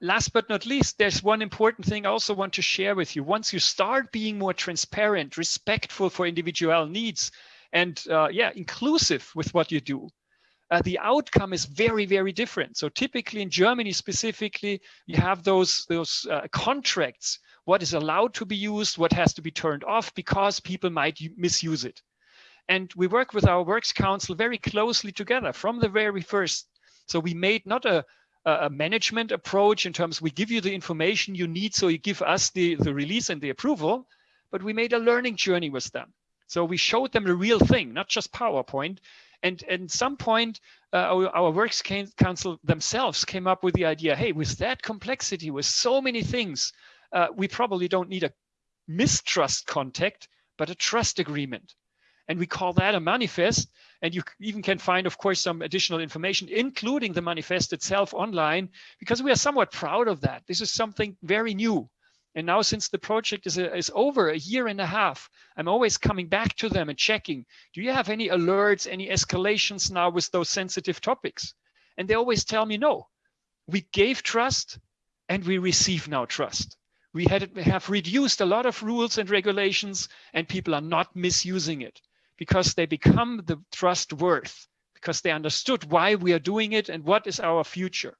last but not least, there's one important thing I also want to share with you. Once you start being more transparent, respectful for individual needs, and uh, yeah, inclusive with what you do, uh, the outcome is very, very different. So typically in Germany specifically, you have those, those uh, contracts, what is allowed to be used, what has to be turned off because people might misuse it. And we work with our Works Council very closely together from the very first. So we made not a, a management approach in terms we give you the information you need so you give us the, the release and the approval, but we made a learning journey with them. So we showed them the real thing, not just PowerPoint. And at some point, uh, our, our, Works Council themselves came up with the idea, hey, with that complexity, with so many things, uh, we probably don't need a mistrust contact, but a trust agreement. And we call that a manifest. And you even can find, of course, some additional information, including the manifest itself online, because we are somewhat proud of that. This is something very new. And now since the project is, a, is over a year and a half, I'm always coming back to them and checking, do you have any alerts, any escalations now with those sensitive topics? And they always tell me, no, we gave trust and we receive now trust. We had have reduced a lot of rules and regulations and people are not misusing it because they become the trust worth because they understood why we are doing it and what is our future.